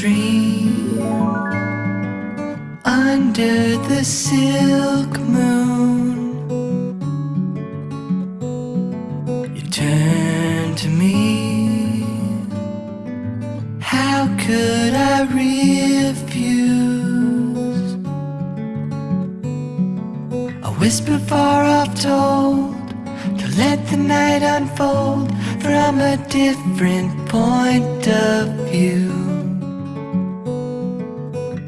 dream under the silk moon. You turn to me. How could I refuse? A whisper far off told to let the night unfold from a different point of view.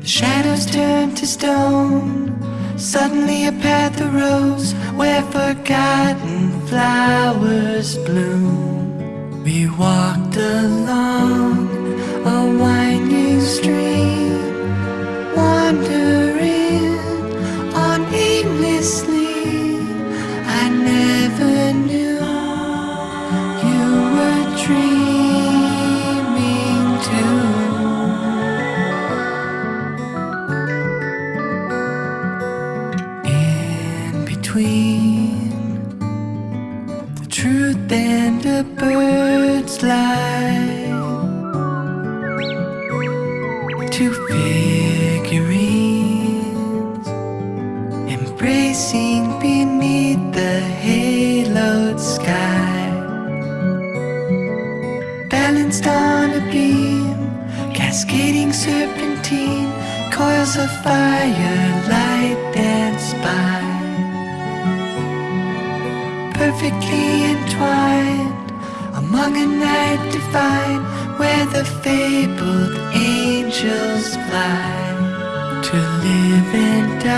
The shadows turned to stone. Suddenly a path arose where forgotten flowers bloom. We walked the truth and a bird's life, two figurines embracing beneath the haloed sky, balanced on a beam, cascading serpentine, coils of fire light dance by perfectly entwined among a night divine where the fabled angels fly to live and die